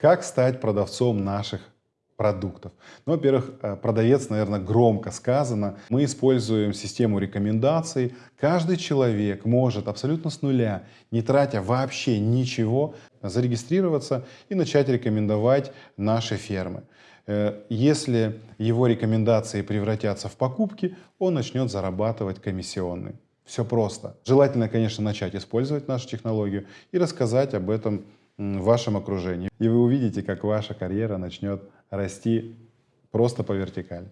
Как стать продавцом наших продуктов? Ну, во-первых, э, продавец, наверное, громко сказано. Мы используем систему рекомендаций. Каждый человек может абсолютно с нуля, не тратя вообще ничего, зарегистрироваться и начать рекомендовать наши фермы. Э, Если его рекомендации превратятся в покупки, он начнет зарабатывать комиссионный. Все просто. Желательно, конечно, начать использовать нашу технологию и рассказать об этом в вашем окружении. И вы увидите, как ваша карьера начнет расти просто по вертикали.